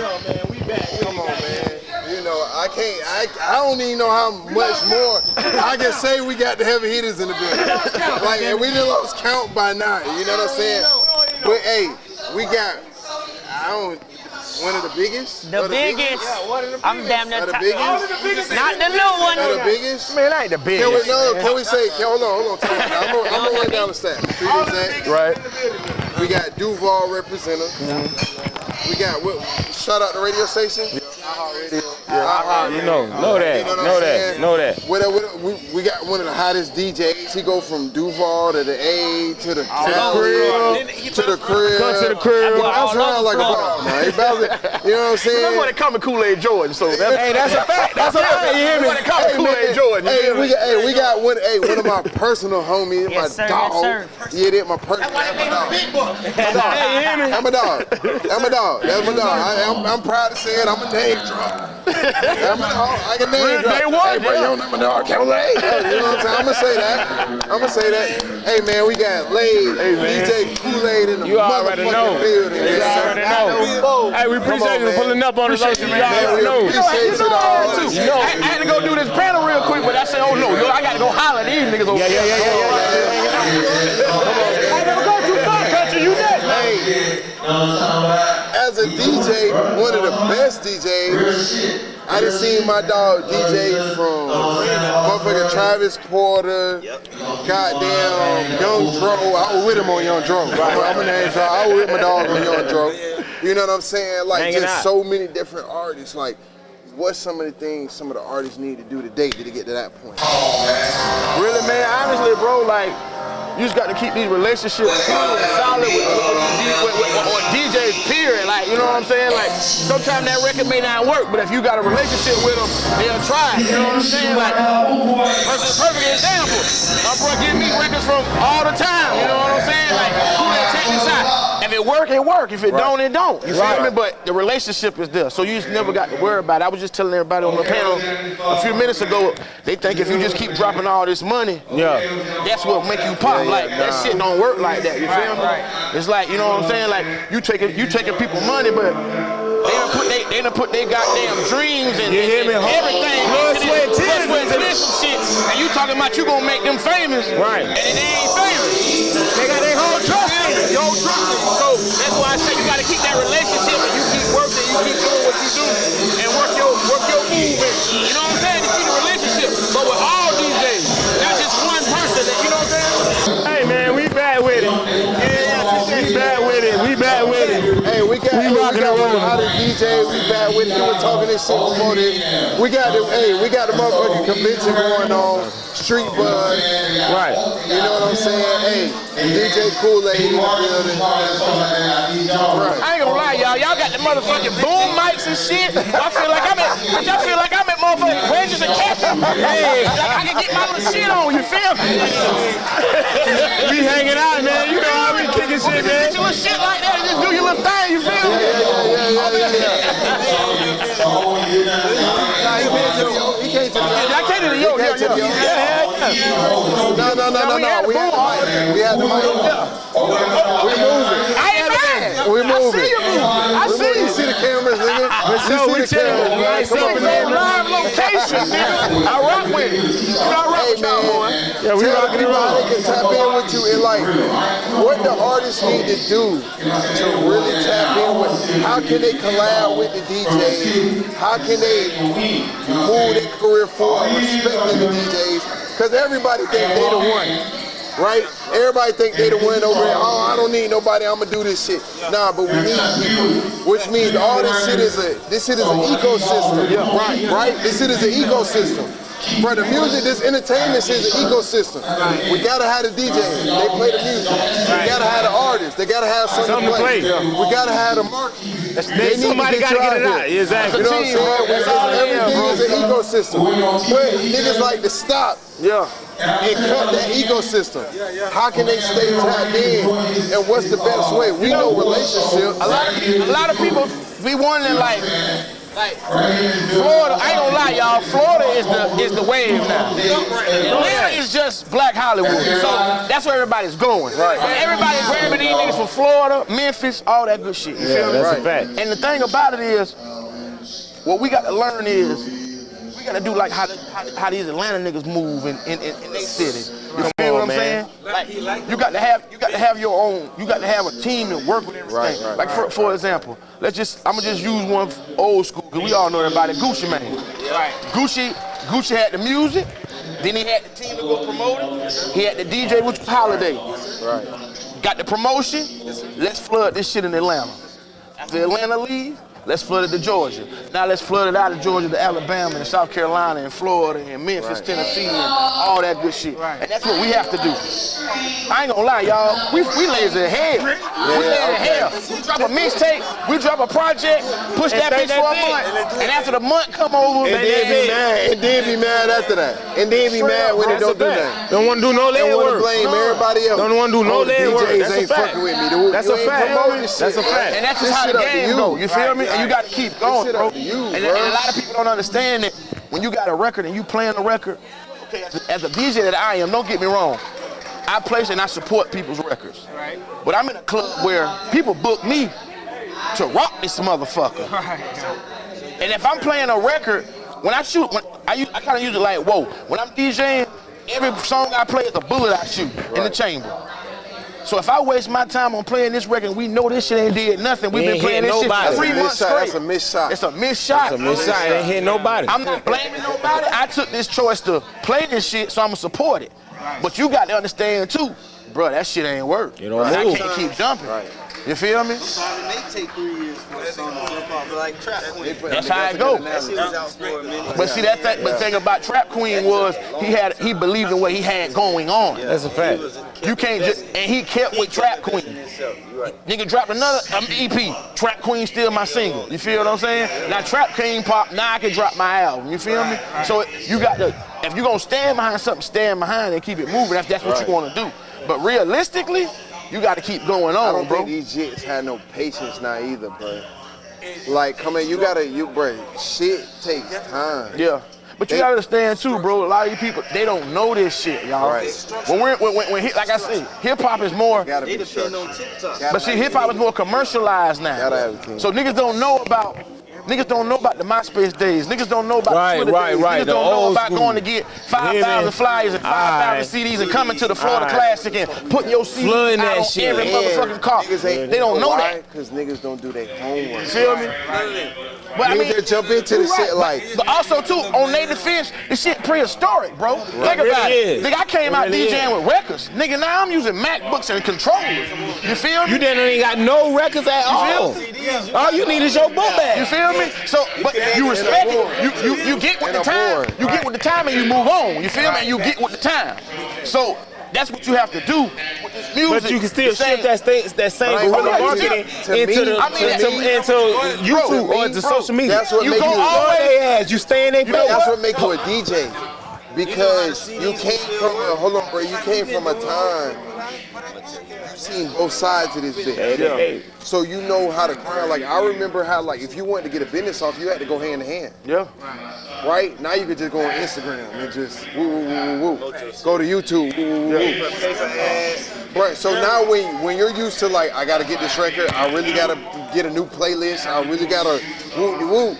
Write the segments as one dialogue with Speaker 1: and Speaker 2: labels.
Speaker 1: man, we back.
Speaker 2: Come on, man. You know, I can't, I, I don't even know how much more I can say we got the heavy hitters in the building. Like, and we done lost count by now, you know what I'm saying? But hey, we got, I don't, one of the biggest?
Speaker 3: The
Speaker 2: Or
Speaker 3: biggest. I'm damn near
Speaker 2: Or the
Speaker 3: top.
Speaker 2: biggest?
Speaker 3: Not the little one.
Speaker 2: Or the biggest?
Speaker 4: Man, I ain't the
Speaker 2: Can we,
Speaker 4: biggest.
Speaker 2: no, can we say, can, hold on, hold on, time. I'm gonna, I'm gonna run down the stats.
Speaker 4: Right.
Speaker 2: We got Duval representative. We got, what, shout out the radio station?
Speaker 4: Yeah, you know, know that,
Speaker 2: You know what I'm
Speaker 4: know that,
Speaker 2: saying?
Speaker 4: know that.
Speaker 2: What, what, we, we got one of the hottest DJs. He go from Duval to the A to the, to the oh, crib to the crib.
Speaker 4: Come to the crib.
Speaker 2: Bounce around like a ball, man. He bounce- you know what I'm
Speaker 4: That's
Speaker 2: saying?
Speaker 4: why they call me Kool-Aid Jordan. So that's, hey, that's a fact. That's a fact. You hear me? That's why they call me Kool-Aid Jordan.
Speaker 2: Hey, we got, hey, we got one. Hey, one of my personal homies,
Speaker 3: Yes,
Speaker 2: my
Speaker 3: sir,
Speaker 2: dog.
Speaker 3: yes,
Speaker 2: Yeah, that my personal. That's my dog.
Speaker 4: Hey, you hear me?
Speaker 2: I'm a dog. I'm a dog. That's my dog. I'm proud to say it. I'm a name drop. I'm a dog. I can name
Speaker 4: Real
Speaker 2: drop.
Speaker 4: day one,
Speaker 2: Hey, bro,
Speaker 4: yeah.
Speaker 2: you don't know my dog. Kool-Aid. You know what I'm saying? I'm gonna say that. I'm gonna say that. Hey man, we got Lade,
Speaker 4: Hey, man.
Speaker 2: DJ Kool-Aid in the
Speaker 4: You already
Speaker 2: motherfucking
Speaker 4: know.
Speaker 2: building.
Speaker 4: You
Speaker 2: man.
Speaker 4: already know. Hey, we appreciate
Speaker 2: on,
Speaker 4: you
Speaker 2: man.
Speaker 4: pulling up on us. You
Speaker 2: Man,
Speaker 4: already
Speaker 2: we
Speaker 4: know.
Speaker 2: appreciate you all.
Speaker 4: too. I, I had to go do this panel real quick, but I said, oh no, yo, I got to go holler at these niggas over yeah, yeah, yeah, yeah, yeah, I never go too far, country. You next.
Speaker 2: Hey, as a DJ, one of the best DJs, I done seen my dog DJ from motherfucking Travis Porter, goddamn Young Dro. I was with him on Young Dro. I'm, I'm a name drop. I was with my dog on Young Dro. You know what I'm saying? Like just so many different artists. Like, what's some of the things some of the artists need to do today to get to that point?
Speaker 4: Really, man, honestly, bro, like, you just got to keep these relationships cool and solid with, with, with, with, or DJs, period. Like, you know what I'm saying? Like, sometimes that record may not work, but if you got a relationship with them, they'll try. You know what I'm saying? Like, perfect, perfect example. My bro give me records from all the time. You know what I'm saying? Like, who they check this out. If it work, it work. If it don't, it don't. You feel me? But the relationship is there, so you just never got to worry about it. I was just telling everybody on the panel a few minutes ago. They think if you just keep dropping all this money, yeah, that's what make you pop. like that shit don't work like that. You feel me? It's like you know what I'm saying. Like you taking you taking people money, but they done put they, they done put their goddamn dreams and,
Speaker 5: You hear
Speaker 4: and,
Speaker 5: me?
Speaker 4: and everything.
Speaker 5: Blood,
Speaker 4: into
Speaker 5: sweat,
Speaker 4: this-
Speaker 5: tears
Speaker 4: blood, sweat,
Speaker 5: into
Speaker 4: tears some shit, and you talking about you gonna make them famous,
Speaker 5: Right.
Speaker 4: And they ain't famous. They got their whole trust Yo, in. So that's why I say you gotta keep that relationship and you keep working, you keep doing what you do, and work your work your move. And, you know what I'm saying? To keep the relationship. But with all these days, not just one person. That, you know what I'm saying?
Speaker 5: Hey man, we back with it. We bad with it. We bad with it.
Speaker 2: Hey, we got,
Speaker 5: We
Speaker 2: hey,
Speaker 5: rocking
Speaker 2: got
Speaker 5: and
Speaker 2: one of the DJs. We bad with it. You were talking this shit before this. We got the, hey, we got the motherfucking convention going on. Street Buzz.
Speaker 5: Right.
Speaker 2: You know what I'm saying? Hey, DJ Kool-Aid in the building. Right.
Speaker 4: I ain't gonna lie, y'all. Y'all got the motherfucking boom mics and shit. I feel like I'm at, bitch, I feel like I'm at motherfucking wedges and catches. Hey, shit on. You feel me?
Speaker 5: We hanging out, man. You know how we kicking shit, man.
Speaker 4: little shit like that and just do your little thing. You feel me?
Speaker 2: Yeah, yeah, yeah, yeah. Nah, he came to the Yo. He came to the Yo.
Speaker 4: I came to the yo,
Speaker 2: He
Speaker 4: yo,
Speaker 2: came to the Yo.
Speaker 4: yo. Yeah, yeah.
Speaker 2: No, no, no, no, no. We had the mic. We had the mic. We moving.
Speaker 4: I ain't mad.
Speaker 2: We
Speaker 4: I
Speaker 2: moving.
Speaker 4: see you moving. I see you.
Speaker 2: See the cameras, nigga? See
Speaker 5: we
Speaker 2: the
Speaker 5: chilling.
Speaker 2: cameras, man.
Speaker 5: Right,
Speaker 2: Come
Speaker 5: we
Speaker 2: man.
Speaker 4: on live location, nigga. I rock with it. You know, I rock
Speaker 2: Hey,
Speaker 4: with y'all, boy.
Speaker 2: man.
Speaker 5: Yeah, we rocking
Speaker 2: people how they can tap in with you and like what the artists need to do to really tap in with. How can they collab with the DJs? How can they move their career forward, respecting the DJs? Because everybody think they the one. Right? Everybody think they the one over there. Oh, I don't need nobody. I'm gonna do this shit. Nah, but we need people. Which means all this shit is a this shit is an ecosystem. Right, right? This shit is an ecosystem. For the music, this entertainment shit is an ecosystem. We gotta have the DJ. They play the music. We gotta have the artists. They gotta have something,
Speaker 5: Something to
Speaker 2: to play.
Speaker 5: play.
Speaker 2: We gotta have the market.
Speaker 5: They, somebody
Speaker 2: get
Speaker 5: gotta
Speaker 2: you
Speaker 5: get it
Speaker 2: here.
Speaker 5: out. Exactly.
Speaker 2: You know what I'm saying?
Speaker 4: That's all it is,
Speaker 2: Everything
Speaker 4: bro.
Speaker 2: is an ecosystem. But niggas like to stop
Speaker 4: Yeah.
Speaker 2: and cut that ecosystem. How can they stay tapped in? And what's the best way? We know relationships.
Speaker 4: A lot of people, a lot of people be wondering like, Like Florida, I ain't gonna lie, y'all. Florida is the is the wave now. Atlanta is just Black Hollywood, so that's where everybody's going.
Speaker 2: Right.
Speaker 4: Everybody grabbing these niggas from Florida, Memphis, all that good shit. You feel me?
Speaker 5: That's
Speaker 2: Right.
Speaker 5: a fact.
Speaker 4: And the thing about it is, what we got to learn is we got to do like how, how, how these Atlanta niggas move in in, in, in their city. You feel what I'm
Speaker 5: man.
Speaker 4: saying? Like you got to have you got to have your own. You got to have a team to work with everything.
Speaker 2: Right, right,
Speaker 4: like for, for example, let's just I'm gonna just use one old school because we all know everybody. Gucci Mane. Right. Gucci Gucci had the music. Then he had the team to go promote it. He had the DJ, which was Holiday.
Speaker 2: Right.
Speaker 4: Got the promotion. Let's flood this shit in Atlanta. After Atlanta leave, let's flood it to Georgia. Now let's flood it out of Georgia to Alabama and South Carolina and Florida and Memphis,
Speaker 2: Right.
Speaker 4: Tennessee, and all that good shit. And that's what we have to do. I ain't gonna lie, y'all. We, we lazy as hell. we lazy as
Speaker 2: okay.
Speaker 4: hell. We drop a mixtape, we drop a project, push that bitch for a
Speaker 5: that's
Speaker 4: month, and after the month come over,
Speaker 2: And
Speaker 4: man,
Speaker 2: then be mad. And then be mad after that. And then be
Speaker 4: Straight
Speaker 2: mad
Speaker 4: up,
Speaker 2: when
Speaker 4: bro.
Speaker 2: it don't do
Speaker 5: That's a
Speaker 2: nothing.
Speaker 5: Don't want to do no
Speaker 2: They
Speaker 5: lead
Speaker 2: want to
Speaker 5: work.
Speaker 2: blame everybody else.
Speaker 5: Don't wanna do no
Speaker 2: oh, the
Speaker 5: work. That's a
Speaker 2: ain't
Speaker 5: fact.
Speaker 2: fucking with me. The-
Speaker 5: That's a fact.
Speaker 2: promoting
Speaker 5: That's a fact.
Speaker 4: And that's just how
Speaker 2: shit
Speaker 4: the
Speaker 2: up
Speaker 4: game
Speaker 2: you.
Speaker 4: go. You feel me? And you got to keep going, bro.
Speaker 2: you,
Speaker 4: and,
Speaker 2: bro.
Speaker 4: and a lot of people don't understand that when you got a record and you playing a record. Okay, as a, as a DJ that I am, don't get me wrong. I place and I support people's records. Right. But I'm in a club where people book me to rock this motherfucker. And if I'm playing a record, when I shoot, when I, I kind of use it like, whoa. When I'm DJing, every song I play is a bullet I shoot in the chamber. So if I waste my time on playing this record, we know this shit ain't did nothing. We've been playing this
Speaker 5: nobody.
Speaker 4: shit for three
Speaker 2: That's a
Speaker 4: months
Speaker 2: shot.
Speaker 4: straight.
Speaker 2: That's a missed shot.
Speaker 4: It's a missed shot.
Speaker 5: It's a missed shot. It ain't hit nobody.
Speaker 4: I'm not blaming nobody. I took this choice to play this shit, so I'ma support it. But you got to understand too, bro. That shit ain't work.
Speaker 5: You don't
Speaker 4: I
Speaker 5: move.
Speaker 4: can't keep jumping.
Speaker 2: Right.
Speaker 4: You feel me?
Speaker 1: It may take three years for a song to jump off, but like Trap Queen.
Speaker 4: That's how it go.
Speaker 1: That shit was out for a minute.
Speaker 4: But see that thing, but thing about Trap Queen was he had he believed in what he had going on.
Speaker 5: That's a fact.
Speaker 4: You can't just and he kept with Trap Queen. Nigga dropped another um, EP. Trap Queen still my single. You feel what I'm saying? Now Trap King pop. Now I can drop my album. You feel me? So you got to if you gonna stand behind something, stand behind it and keep it moving. If that's what you want to do. But realistically, you got to keep going
Speaker 2: I
Speaker 4: on,
Speaker 2: don't
Speaker 4: bro.
Speaker 2: think these jits had no patience now either, bro. Like, come in, you gotta, you, bro, shit takes time.
Speaker 4: Yeah. But you
Speaker 2: They-
Speaker 4: gotta understand too, bro. A lot of you people, they don't know this shit, y'all.
Speaker 2: Right.
Speaker 4: When we're when, when, when hip- like I said, hip hop is more.
Speaker 2: Gotta
Speaker 1: They
Speaker 2: be
Speaker 1: depend
Speaker 2: structured.
Speaker 1: on TikTok.
Speaker 4: But see, hip hop is more commercialized now.
Speaker 2: Gotta have a team.
Speaker 4: So niggas don't know about. Niggas don't know about the MySpace days. Niggas don't know about
Speaker 5: Right,
Speaker 4: Twitter
Speaker 5: right,
Speaker 4: days.
Speaker 5: right,
Speaker 4: Niggas don't know about
Speaker 5: school.
Speaker 4: going to get 5,000 flyers and 5,000
Speaker 5: Aight.
Speaker 4: CDs and coming to the Florida
Speaker 5: Aight.
Speaker 4: Classic and putting your CD
Speaker 5: Flooding
Speaker 4: out
Speaker 5: that
Speaker 4: on
Speaker 5: shit.
Speaker 4: every
Speaker 2: And
Speaker 4: motherfucking car.
Speaker 2: Niggas ain't,
Speaker 4: They don't know
Speaker 2: why?
Speaker 4: that.
Speaker 2: Because niggas don't do their homework.
Speaker 4: Feel me? But I
Speaker 2: Niggas
Speaker 4: mean,
Speaker 2: just jump into the
Speaker 4: you
Speaker 2: shit like,
Speaker 4: But also too, on their defense, this shit prehistoric, bro. Think about
Speaker 5: really
Speaker 4: it.
Speaker 5: is.
Speaker 4: Nigga, I came
Speaker 5: It
Speaker 4: out
Speaker 5: really
Speaker 4: DJing
Speaker 5: is.
Speaker 4: with records. Nigga, now I'm using MacBooks and controllers. You feel me?
Speaker 5: You didn't ain't got no records at all.
Speaker 4: feel
Speaker 5: All you need is your book
Speaker 4: You
Speaker 5: bag.
Speaker 4: Feel me? So, but you respect it. You, you you get with the time. You get with the time and you move on. You feel me? And you get with the time. So that's what you have to do with this music.
Speaker 5: But you can still
Speaker 4: The same-
Speaker 5: shift that sta- that same
Speaker 2: But I ain't
Speaker 5: guerrilla
Speaker 2: gonna lie,
Speaker 5: marketing
Speaker 2: me-
Speaker 5: into the
Speaker 4: I mean,
Speaker 5: into,
Speaker 4: that-
Speaker 5: into YouTube
Speaker 2: Bro,
Speaker 5: or into
Speaker 2: bro,
Speaker 5: social media.
Speaker 2: that's what
Speaker 4: You
Speaker 2: make
Speaker 4: go
Speaker 2: you-
Speaker 4: all
Speaker 5: Always
Speaker 4: way.
Speaker 5: ass. You stay in their
Speaker 4: You know
Speaker 5: face.
Speaker 2: That's what make you a DJ. Because you came from a, hold on, bro, you came from a time, you've seen both sides of this bitch.
Speaker 5: hey.
Speaker 2: So you know how to grind. Like, I remember how, like, if you wanted to get a business off, you had to go hand to hand,
Speaker 4: Yeah.
Speaker 2: right? Now you could just go on Instagram and just woo, woo, woo, woo, woo. Go to YouTube, woo, woo, woo, woo. Right, so now when when you're used to like, I gotta get this record, I really gotta get a new playlist, I really gotta woo woo.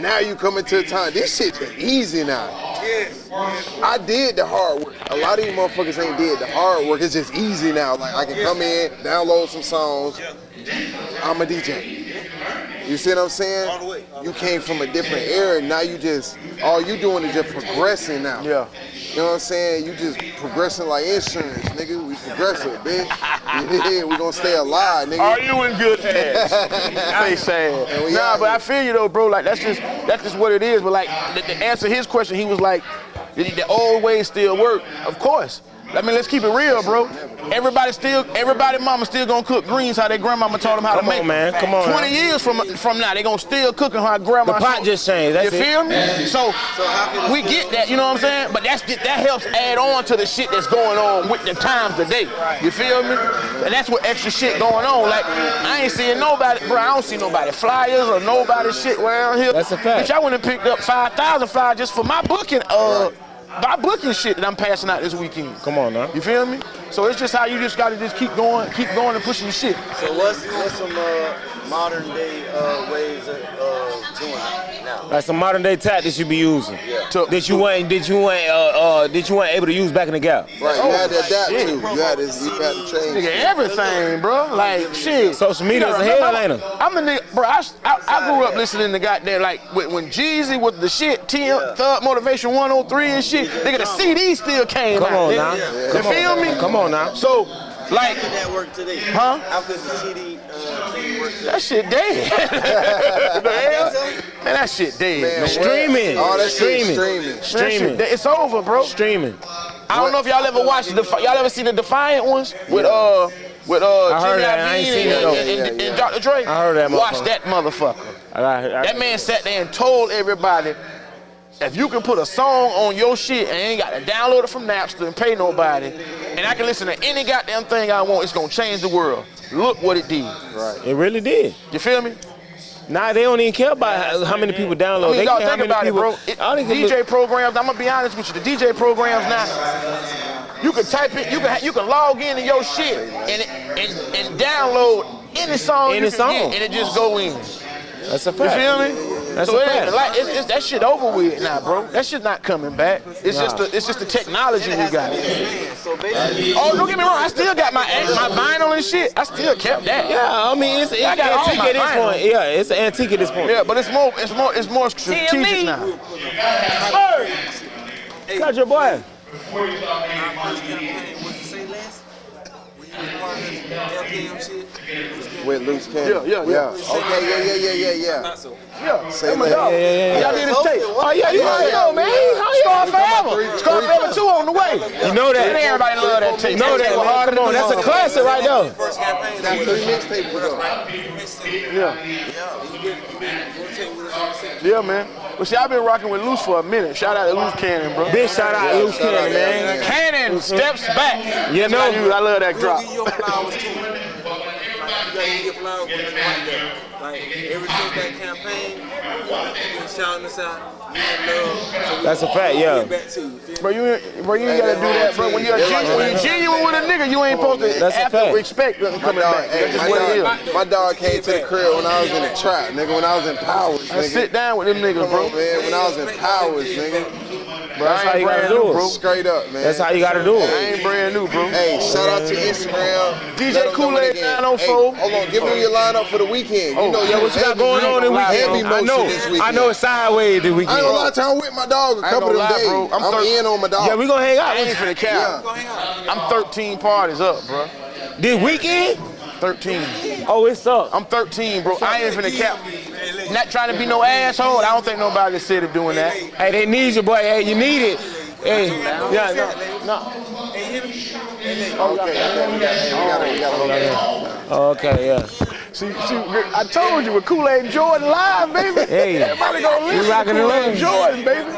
Speaker 2: Now you come into a time, this shit's easy now. I did the hard work. A lot of you motherfuckers ain't did the hard work. It's just easy now. Like I can come in, download some songs. I'm a DJ. You see what I'm saying? You came from a different era. And now you just all you doing is just progressing now.
Speaker 4: Yeah.
Speaker 2: You know what I'm saying? You just progressing like insurance, nigga. We progressive, bitch. Yeah, we gonna stay alive, nigga.
Speaker 4: Are you in good hands? Face sad. Nah, but I feel you though, bro. Like that's just that's just what it is. But like to, to answer his question, he was like, the, the old ways still work. Of course. I mean, let's keep it real, bro. Everybody still, everybody mama still gonna cook greens how their grandmama taught them how
Speaker 5: Come
Speaker 4: to make.
Speaker 5: Come on, man. Come on,
Speaker 4: 20
Speaker 5: man.
Speaker 4: years from from now, they gonna still cook cooking how grandma.
Speaker 5: The pot just changed, that's
Speaker 4: you
Speaker 5: it.
Speaker 4: feel me? So,
Speaker 1: how can it
Speaker 4: we get that, you know what I'm saying? But that's that helps add on to the shit that's going on with the times today. You feel me? And that's what extra shit going on. Like I ain't seeing nobody, bro. I don't see nobody flyers or nobody shit around here.
Speaker 5: That's a fact.
Speaker 4: Bitch, I went and picked up 5,000 flyers just for my booking. Uh, my booking shit that I'm passing out this weekend.
Speaker 5: Come on now.
Speaker 4: You feel me? So it's just how you just gotta just keep going, keep going and pushing your shit.
Speaker 1: So what's what's some uh, modern day uh, ways of uh, doing it now?
Speaker 5: Like some modern day tactics you be using.
Speaker 4: To-
Speaker 5: That you weren't, that you weren't, uh, uh, that you weren't able to use back in the gap.
Speaker 2: Right, you had to adapt
Speaker 4: shit.
Speaker 2: to. You had to, you had to change.
Speaker 4: Nigga, everything, bro. Like shit.
Speaker 5: Social media is a hell,
Speaker 4: I'm-
Speaker 5: ain't it?
Speaker 4: I'm a nigga, bro. I, I, I grew up listening to goddamn like when, when Jeezy was the shit, T Thug Motivation 103 and shit. Nigga, the CD still came
Speaker 5: Come
Speaker 4: out.
Speaker 5: on
Speaker 4: nigga.
Speaker 5: now.
Speaker 4: You feel me?
Speaker 5: Come on now.
Speaker 4: So, like,
Speaker 1: How that work today?
Speaker 4: Huh?
Speaker 1: How could the CD uh, work today?
Speaker 4: that shit dead. the hell? Man, that shit dead.
Speaker 2: Man,
Speaker 4: Man.
Speaker 5: Streaming.
Speaker 2: All that shit
Speaker 5: Streaming.
Speaker 2: streaming.
Speaker 4: That shit It's over, bro.
Speaker 5: Streaming.
Speaker 4: I don't know if y'all ever watched the y'all ever seen the Defiant ones with uh with uh
Speaker 5: I heard
Speaker 4: Jimmy
Speaker 5: that. I ain't
Speaker 4: Iovine
Speaker 5: seen
Speaker 4: and,
Speaker 5: it,
Speaker 4: and, and,
Speaker 2: Yeah,
Speaker 4: and. Dr. Dre.
Speaker 5: I heard that
Speaker 4: Watch that motherfucker.
Speaker 5: I got, I,
Speaker 4: That man sat there and told everybody, if you can put a song on your shit and ain't got to download it from Napster and pay nobody, and I can listen to any goddamn thing I want, it's gonna change the world. Look what it did. Right.
Speaker 5: It really did.
Speaker 4: You feel me?
Speaker 5: Nah, they don't even care about how, how many people download.
Speaker 4: I mean,
Speaker 5: they
Speaker 4: y'all
Speaker 5: care
Speaker 4: think about
Speaker 5: people,
Speaker 4: it, bro. It-
Speaker 5: I don't even
Speaker 4: DJ
Speaker 5: look-
Speaker 4: programs. I'm gonna be honest with you. The DJ programs now, you can type it. You can you can log into your shit and it, and, and download any song
Speaker 5: Any
Speaker 4: you can
Speaker 5: song.
Speaker 4: get, and it just go in.
Speaker 5: That's a fact.
Speaker 4: You
Speaker 5: fact.
Speaker 4: feel me?
Speaker 5: That's
Speaker 4: so
Speaker 5: a
Speaker 4: it ain't
Speaker 5: fact.
Speaker 4: like it's, it's, that shit over with now, bro. That shit not coming back. It's just the it's just the technology we got.
Speaker 1: So basically,
Speaker 4: Oh, don't get me wrong. I still got my my vinyl and shit. I still kept that.
Speaker 5: Yeah, I mean, it's, it's
Speaker 4: I got
Speaker 5: antique at this
Speaker 4: vinyl.
Speaker 5: point. Yeah, it's an antique at this point.
Speaker 4: Yeah, but it's more it's more it's more strategic
Speaker 3: TME.
Speaker 4: now.
Speaker 5: Got your boy.
Speaker 1: our first campaign was to say less. When you was part of this LKM shit,
Speaker 2: With loose cannon.
Speaker 4: Yeah, yeah, yeah.
Speaker 2: Okay, oh, yeah, yeah, yeah, yeah, yeah.
Speaker 1: not so.
Speaker 4: Yeah,
Speaker 2: Say
Speaker 4: that's my
Speaker 2: less.
Speaker 4: dog.
Speaker 5: Yeah, yeah, yeah.
Speaker 4: Y'all did his tape. Oh yeah, you
Speaker 2: Yeah,
Speaker 4: already
Speaker 2: yeah.
Speaker 4: know, man. Scar forever. Scar forever two on the way.
Speaker 5: You know
Speaker 4: And
Speaker 5: that.
Speaker 4: everybody love that tape.
Speaker 5: You know that, man. Come on, that's a classic right there.
Speaker 1: First campaign,
Speaker 2: Got three mixtapes ago.
Speaker 4: Yeah,
Speaker 1: Yeah, you get you get rotate with us on the set.
Speaker 4: yeah, man. But see, I've been rocking with Loose for a minute. Shout out to Loose Cannon, bro.
Speaker 5: Big shout out Loose
Speaker 2: shout out,
Speaker 5: Cannon, man.
Speaker 2: yeah.
Speaker 4: Cannon steps back.
Speaker 5: You know.
Speaker 4: I love that drop.
Speaker 1: Give you your flowers too. Like, gotta give your flowers when you right there. Like ever since that campaign, you've been shouting us out. Love.
Speaker 5: That's a fact, yeah.
Speaker 1: Get back to you. Feel
Speaker 4: Bro, you, ain't- bro, you ain't gotta do that, bro. When you're,
Speaker 2: That's
Speaker 4: genu- when you're genuine with a nigga, you ain't supposed to
Speaker 5: That's a
Speaker 4: have to
Speaker 5: fact.
Speaker 4: expect nothing
Speaker 2: My
Speaker 4: coming
Speaker 2: dog,
Speaker 4: back.
Speaker 2: hey,
Speaker 4: That's just
Speaker 2: my
Speaker 4: what it
Speaker 2: dog, my dog came to the crib when I was in the trap, nigga. When I was in Powers,
Speaker 4: I sit down with them niggas, bro.
Speaker 2: man. When I was in Powers, nigga.
Speaker 4: Bro,
Speaker 5: That's how you gotta do it.
Speaker 4: bro.
Speaker 2: Straight up, man.
Speaker 5: That's how you gotta do it.
Speaker 4: I
Speaker 5: it.
Speaker 4: ain't brand new, bro.
Speaker 2: Hey, shout out to Instagram.
Speaker 4: DJ
Speaker 2: Let 'em know
Speaker 4: Kool-Aid
Speaker 2: when they get-
Speaker 4: 904.
Speaker 2: Hey, hold on, give me your lineup for the weekend. You oh, know,
Speaker 5: Yeah, what you got going on this
Speaker 2: heavy
Speaker 5: weekend? I
Speaker 2: motion
Speaker 5: know.
Speaker 2: this
Speaker 5: I
Speaker 2: weekend.
Speaker 5: know it's sideways this
Speaker 2: I ain't gonna lie
Speaker 5: weekend.
Speaker 2: to I'm with my dog a couple of them days.
Speaker 4: I'm
Speaker 2: I'm, in on my dog.
Speaker 5: Yeah, we gonna hang out
Speaker 4: I ain't
Speaker 5: with
Speaker 4: finna
Speaker 2: Yeah.
Speaker 4: cap.
Speaker 1: Go hang out.
Speaker 4: I'm 13 parties up, bro.
Speaker 5: you. this weekend.
Speaker 4: 13.
Speaker 5: Oh, it's up.
Speaker 4: I'm 13, bro. I ain't finna cap. Not trying to be no asshole. I don't think nobody said it doing that.
Speaker 5: Hey, they need you, boy. Hey, you need it. Hey, yeah, no, no.
Speaker 2: Okay, okay, we got, hey, we gotta, we gotta.
Speaker 5: Okay, yeah.
Speaker 4: See, see, I told you with Kool-Aid Jordan live, baby.
Speaker 5: Hey,
Speaker 4: Everybody gonna
Speaker 5: we
Speaker 4: listen to
Speaker 5: rocking and
Speaker 4: Kool-Aid
Speaker 5: rolling.
Speaker 4: Jordan, baby.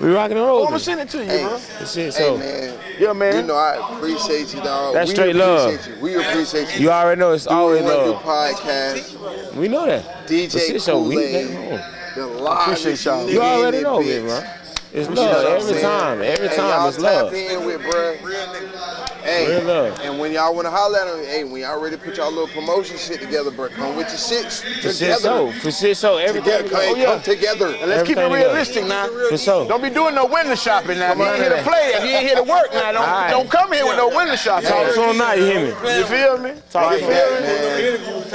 Speaker 5: We rocking and
Speaker 4: I'm gonna send it to you,
Speaker 2: Hey,
Speaker 4: bro.
Speaker 5: Shit,
Speaker 2: hey,
Speaker 5: so
Speaker 2: man.
Speaker 4: Yeah, man.
Speaker 2: You know, I appreciate you, dog.
Speaker 5: That's
Speaker 2: we
Speaker 5: straight love.
Speaker 2: appreciate You. We appreciate you.
Speaker 5: you already know it's always
Speaker 2: Doing the
Speaker 5: love.
Speaker 2: podcast.
Speaker 5: We know that.
Speaker 2: DJ
Speaker 5: But shit, so we-
Speaker 2: Kool-Aid. The live
Speaker 4: Appreciate y'all.
Speaker 5: You already know,
Speaker 2: it,
Speaker 5: it, bro. It's love every time. Every
Speaker 2: Hey,
Speaker 5: time it's love.
Speaker 2: in with, bruh. Hey,
Speaker 5: Real love.
Speaker 2: and when y'all wanna holler at them, hey, when y'all ready to put y'all little promotion shit together, bruh, come with your shits
Speaker 5: For shit
Speaker 2: together.
Speaker 5: so. For shit so. Everything.
Speaker 2: Together, come,
Speaker 4: Oh, yeah.
Speaker 2: come together.
Speaker 4: And let's keep it
Speaker 5: Everything together.
Speaker 4: realistic now.
Speaker 5: For sure.
Speaker 4: Don't be doing no window shopping now. If you ain't here to play, if you ain't here to work now, don't,
Speaker 5: Alright.
Speaker 4: don't come here with no window shopping.
Speaker 5: Talk to him now, you hear me?
Speaker 4: You feel me?
Speaker 5: Talk
Speaker 2: Like
Speaker 5: to him.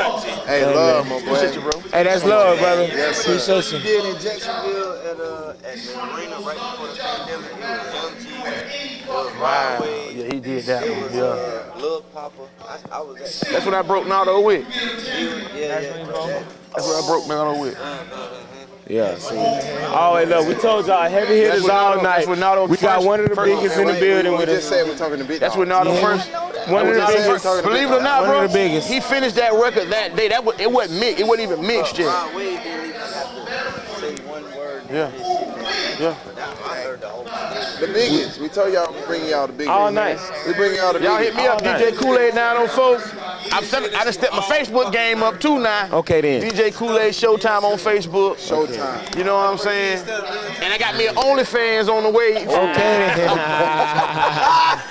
Speaker 2: That, man. Hey, love, my boy.
Speaker 4: Appreciate you, bro.
Speaker 5: Hey, that's love, brother.
Speaker 2: Yes, sir.
Speaker 5: Appreciate you.
Speaker 1: did in Jacksonville at uh at the arena right before the pandemic. It was Young G, it was Ryan
Speaker 4: Yeah, he did that
Speaker 1: it
Speaker 4: one.
Speaker 1: was
Speaker 4: Yeah.
Speaker 1: uh, Lil Poppa. I, I was at
Speaker 4: That's when I broke Nardo with.
Speaker 1: yeah, yeah.
Speaker 4: That's when I broke Nardo with.
Speaker 1: Uh, uh, uh,
Speaker 5: Yeah, see. Always love. We told y'all heavy hitters all
Speaker 4: Nardo-
Speaker 5: night.
Speaker 4: that's what Nardo
Speaker 5: we got one of the biggest in the building
Speaker 2: we
Speaker 5: with
Speaker 2: just
Speaker 5: us.
Speaker 2: said we're talking to big
Speaker 4: That's
Speaker 2: dog.
Speaker 4: what Nardo first.
Speaker 5: One of the
Speaker 2: That's
Speaker 5: biggest.
Speaker 4: Believe it or not,
Speaker 5: One
Speaker 4: bro.
Speaker 5: of the biggest.
Speaker 4: He finished that record that day. That was, it wasn't mixed. It wasn't even mixed yet.
Speaker 6: Rod didn't have to say one word.
Speaker 4: Yeah. Yeah.
Speaker 6: The whole
Speaker 2: biggest. We told y'all we bring y'all the biggest.
Speaker 5: All night.
Speaker 2: We bring y'all the biggest.
Speaker 4: Y'all hit me up,
Speaker 5: All night.
Speaker 4: DJ Kool-Aid 904. I'm stepping, I done stepped my Facebook game up too now.
Speaker 5: Okay, then.
Speaker 4: DJ Kool-Aid Showtime on Facebook.
Speaker 2: Showtime.
Speaker 4: You know what I'm saying? And I got me an OnlyFans on the way.
Speaker 5: Okay.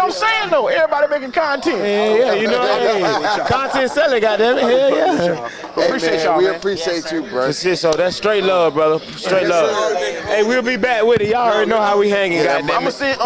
Speaker 4: But I'm saying though, everybody making content.
Speaker 5: yeah, yeah, you know, hey, content selling, goddamn it. Hell yeah.
Speaker 2: Hey,
Speaker 4: Appreciate
Speaker 2: man,
Speaker 4: y'all,
Speaker 2: We
Speaker 4: man.
Speaker 2: appreciate you, bro.
Speaker 5: That's it, so that's straight love, brother. Straight love. Hey, we'll be back with it. Y'all already know how we hanging,
Speaker 2: Yeah,
Speaker 5: goddamn
Speaker 4: I'm gonna send